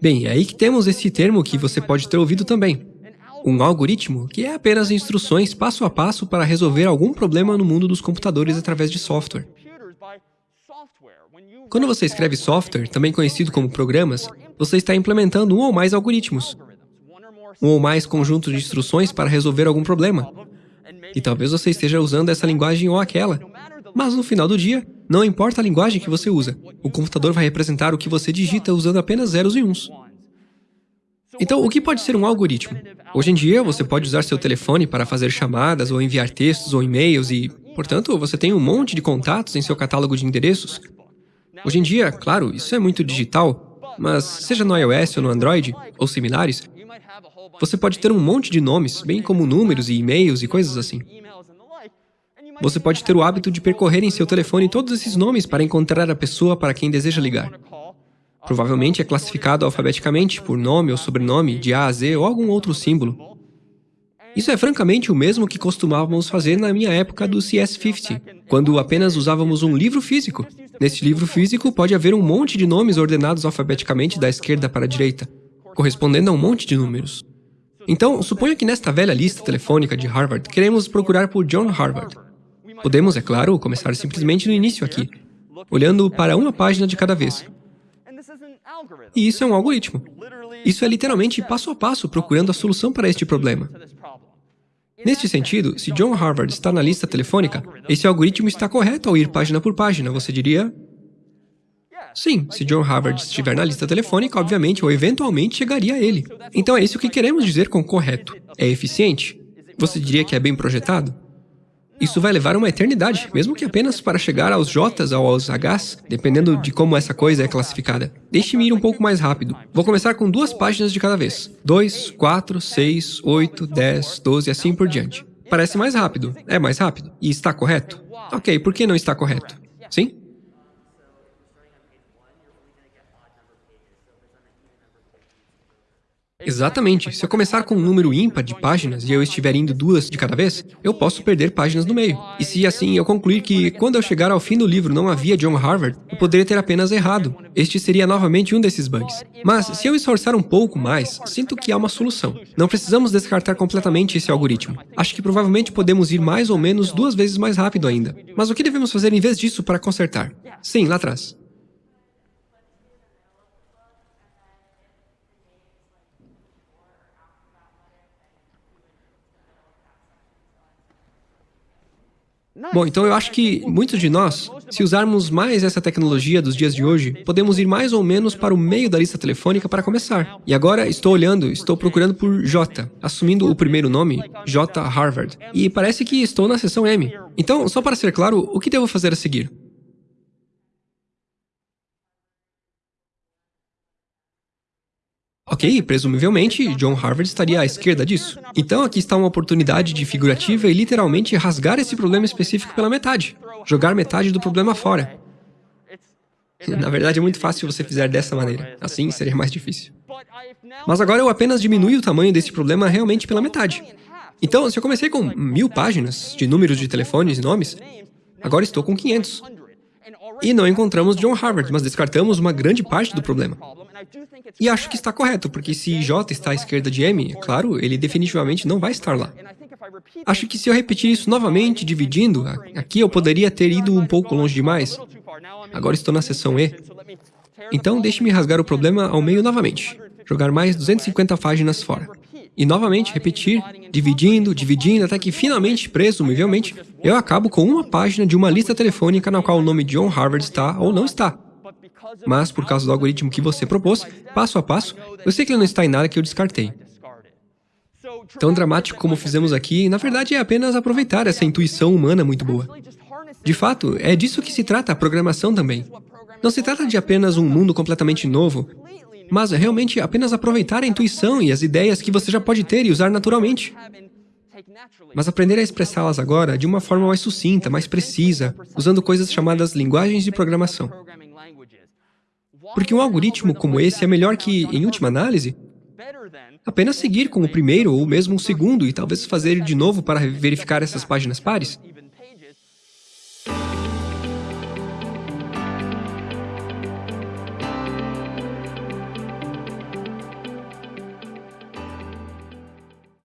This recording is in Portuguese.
Bem, é aí que temos esse termo que você pode ter ouvido também. Um algoritmo, que é apenas instruções passo a passo para resolver algum problema no mundo dos computadores através de software. Quando você escreve software, também conhecido como programas, você está implementando um ou mais algoritmos, um ou mais conjuntos de instruções para resolver algum problema. E talvez você esteja usando essa linguagem ou aquela. Mas no final do dia, não importa a linguagem que você usa, o computador vai representar o que você digita usando apenas zeros e uns. Então, o que pode ser um algoritmo? Hoje em dia, você pode usar seu telefone para fazer chamadas ou enviar textos ou e-mails e, portanto, você tem um monte de contatos em seu catálogo de endereços. Hoje em dia, claro, isso é muito digital, mas seja no iOS ou no Android, ou similares, você pode ter um monte de nomes, bem como números e e-mails e coisas assim. Você pode ter o hábito de percorrer em seu telefone todos esses nomes para encontrar a pessoa para quem deseja ligar. Provavelmente é classificado alfabeticamente, por nome ou sobrenome, de A a Z ou algum outro símbolo. Isso é francamente o mesmo que costumávamos fazer na minha época do CS50, quando apenas usávamos um livro físico. Nesse livro físico pode haver um monte de nomes ordenados alfabeticamente da esquerda para a direita, correspondendo a um monte de números. Então, suponha que nesta velha lista telefônica de Harvard queremos procurar por John Harvard. Podemos, é claro, começar simplesmente no início aqui, olhando para uma página de cada vez. E isso é um algoritmo. Isso é literalmente passo a passo procurando a solução para este problema. Neste sentido, se John Harvard está na lista telefônica, esse algoritmo está correto ao ir página por página, você diria? Sim, se John Harvard estiver na lista telefônica, obviamente ou eventualmente chegaria a ele. Então é isso que queremos dizer com correto. É eficiente? Você diria que é bem projetado? Isso vai levar uma eternidade, mesmo que apenas para chegar aos J's ou aos H's, dependendo de como essa coisa é classificada. Deixe-me ir um pouco mais rápido. Vou começar com duas páginas de cada vez. 2, 4, 6, 8, 10, 12 e assim por diante. Parece mais rápido. É mais rápido. E está correto? Ok, por que não está correto? Sim? Exatamente. Se eu começar com um número ímpar de páginas e eu estiver indo duas de cada vez, eu posso perder páginas no meio. E se assim eu concluir que, quando eu chegar ao fim do livro não havia John Harvard, eu poderia ter apenas errado. Este seria novamente um desses bugs. Mas, se eu esforçar um pouco mais, sinto que há uma solução. Não precisamos descartar completamente esse algoritmo. Acho que provavelmente podemos ir mais ou menos duas vezes mais rápido ainda. Mas o que devemos fazer em vez disso para consertar? Sim, lá atrás. Bom, então eu acho que muitos de nós, se usarmos mais essa tecnologia dos dias de hoje, podemos ir mais ou menos para o meio da lista telefônica para começar. E agora estou olhando, estou procurando por J, assumindo o primeiro nome, J. Harvard. E parece que estou na seção M. Então, só para ser claro, o que devo fazer a seguir? Ok, presumivelmente, John Harvard estaria à esquerda disso. Então aqui está uma oportunidade de figurativa e literalmente rasgar esse problema específico pela metade. Jogar metade do problema fora. Na verdade, é muito fácil se você fizer dessa maneira. Assim, seria mais difícil. Mas agora eu apenas diminui o tamanho desse problema realmente pela metade. Então, se eu comecei com mil páginas de números de telefones e nomes, agora estou com 500. E não encontramos John Harvard, mas descartamos uma grande parte do problema. E acho que está correto, porque se J está à esquerda de M, claro, ele definitivamente não vai estar lá. Acho que se eu repetir isso novamente, dividindo, aqui eu poderia ter ido um pouco longe demais. Agora estou na seção E. Então, deixe-me rasgar o problema ao meio novamente. Jogar mais 250 páginas fora. E novamente repetir, dividindo, dividindo, até que finalmente, presumivelmente, eu acabo com uma página de uma lista telefônica na qual o nome John Harvard está ou não está. Mas, por causa do algoritmo que você propôs, passo a passo, eu sei que ele não está em nada que eu descartei. Tão dramático como fizemos aqui, na verdade é apenas aproveitar essa intuição humana muito boa. De fato, é disso que se trata a programação também. Não se trata de apenas um mundo completamente novo, mas realmente apenas aproveitar a intuição e as ideias que você já pode ter e usar naturalmente. Mas aprender a expressá-las agora de uma forma mais sucinta, mais precisa, usando coisas chamadas linguagens de programação. Porque um algoritmo como esse é melhor que, em última análise, apenas seguir com o primeiro ou mesmo o segundo e talvez fazer de novo para verificar essas páginas pares.